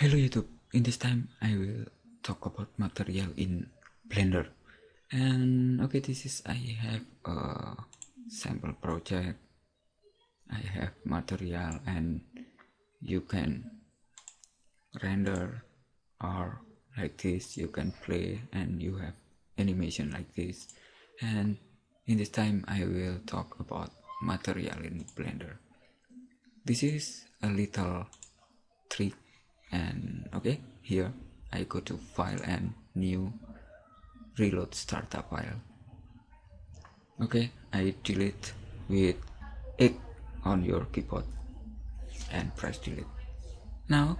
Hello YouTube, in this time I will talk about material in Blender. And okay this is I have a sample project. I have material and you can render or like this. You can play and you have animation like this. And in this time I will talk about material in Blender. This is a little trick and okay here I go to file and new reload startup file. Okay I delete with X on your keyboard and press delete. Now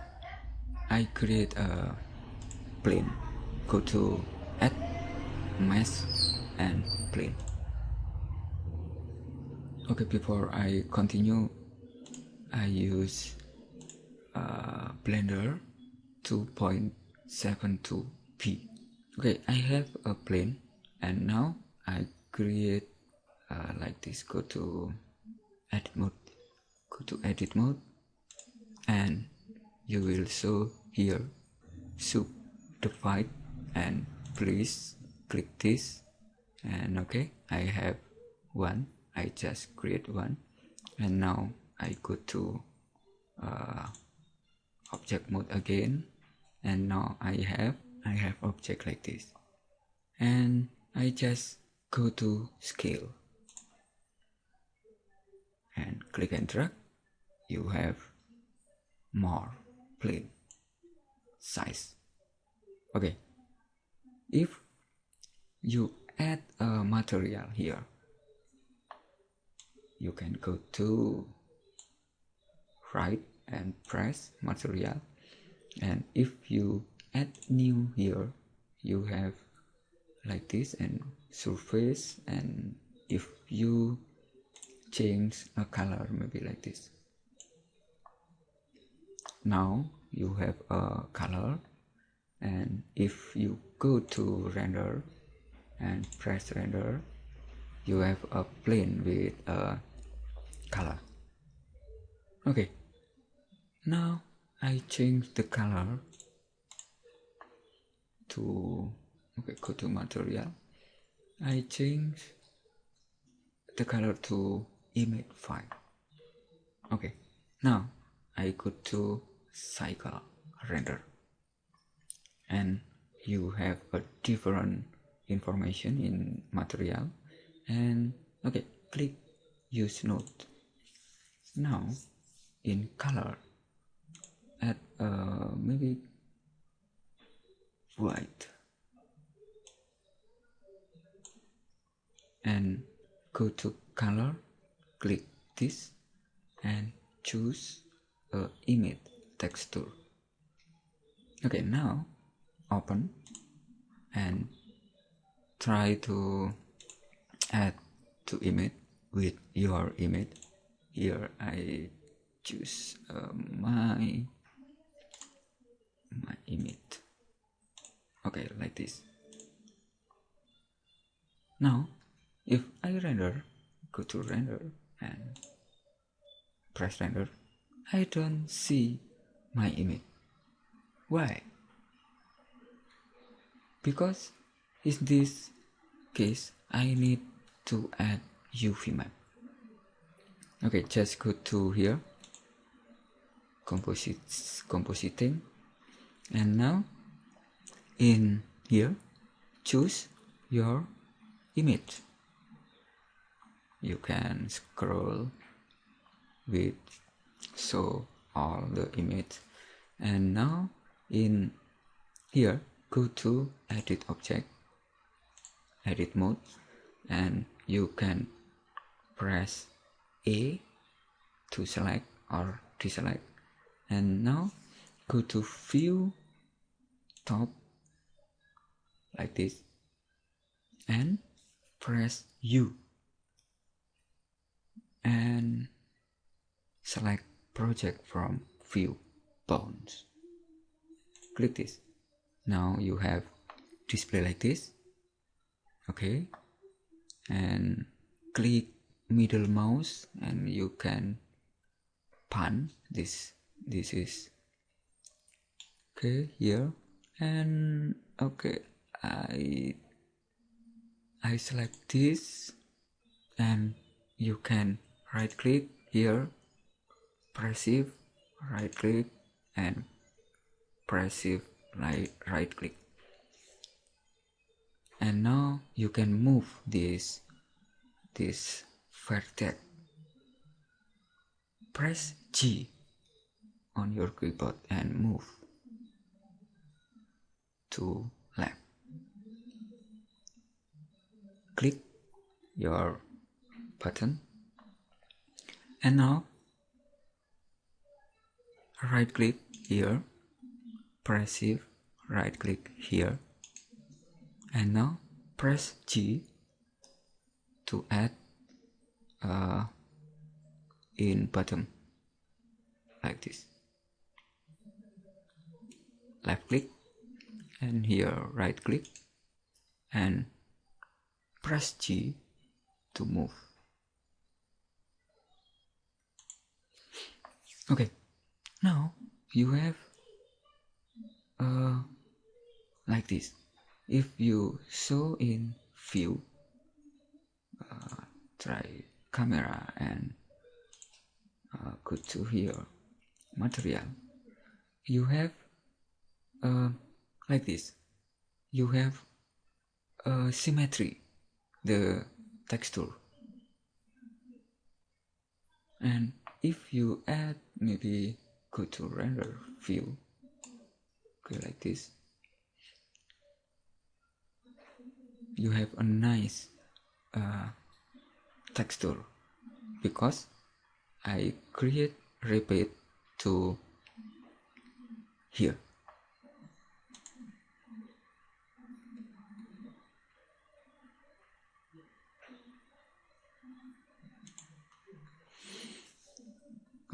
I create a plane. Go to add mesh and plane. Okay before I continue I use uh, Blender 2.72b okay I have a plane and now I create uh, like this. Go to edit mode. Go to edit mode and you will show here. Subdivide and please click this. And okay I have one. I just create one. And now I go to uh, object mode again and now I have I have object like this. And I just go to scale. And click and drag. You have more plane size. Okay. If you add a material here you can go to right and press material. And if you add new here you have like this and surface. And if you change a color maybe like this. Now you have a color. And if you go to render and press render you have a plane with a color. Okay now I change the color to okay go to material. I change the color to image file okay now I go to cycle render. And you have a different information in material. And okay click use node now in color add uh, maybe white and go to color click this and choose a image texture. Okay now open and try to add to image with your image. Here I choose uh, my my image. Okay like this. Now if I render go to render and press render I don't see my image. Why? Because in this case I need to add UV map. Okay just go to here. Composites compositing and now in here choose your image. You can scroll with show all the image. And now in here go to edit object edit mode and you can press A to select or deselect. And now go to view top like this and press U. And select project from view bounds. Click this. Now you have display like this. Okay. And click middle mouse and you can pan this. This is okay here and okay I I select this and you can right click here press shift right click and press shift right right click and now you can move this this vertex press G on your keyboard and move to left. Click your button. And now right click here. Press shift right click here. And now press G to add uh, in bottom like this. Left click and here right click and press G to move. Okay now you have uh, like this. If you show in view uh, try camera and uh, go to here material you have uh, like this. You have uh, symmetry the texture. And if you add maybe go to render view okay like this. You have a nice uh, texture because I create repeat to here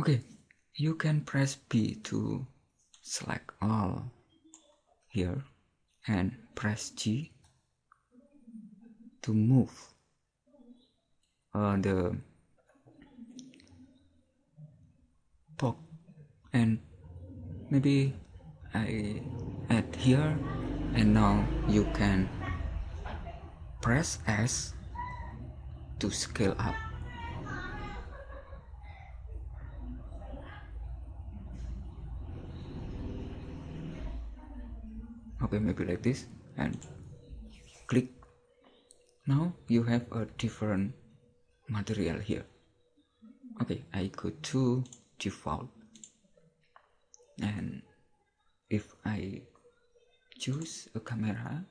okay you can press P to select all here and press G to move. Uh, the box and maybe I add here and now you can press S to scale up okay maybe like this and click. Now you have a different material here. Okay I go to default. And if I choose a camera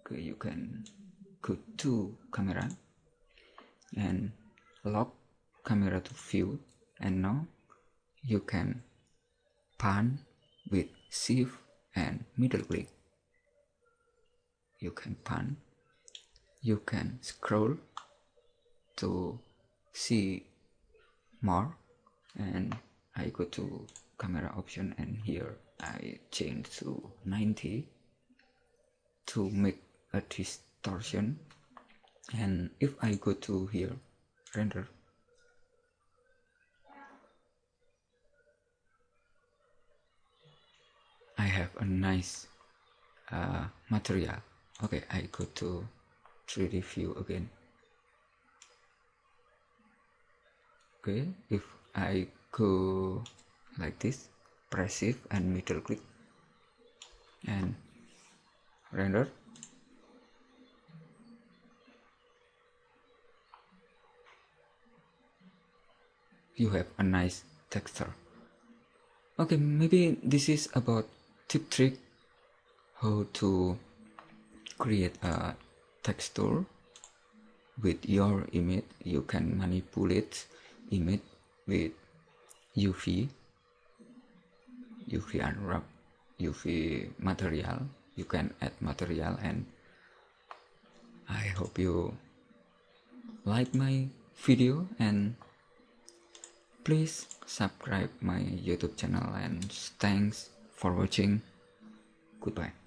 okay, you can go to camera and lock camera to view. And now you can pan with shift and middle click you can pan. You can scroll to see more. And I go to camera option and here I change to 90 to make a distortion. And if I go to here render. I have a nice uh, material okay I go to 3D view again. Okay if I go like this press shift and middle click and render. You have a nice texture. Okay maybe this is about tip trick how to create a texture with your image. You can manipulate image with UV UV unwrap UV material. You can add material and I hope you like my video and please subscribe my youtube channel and thanks for watching. Goodbye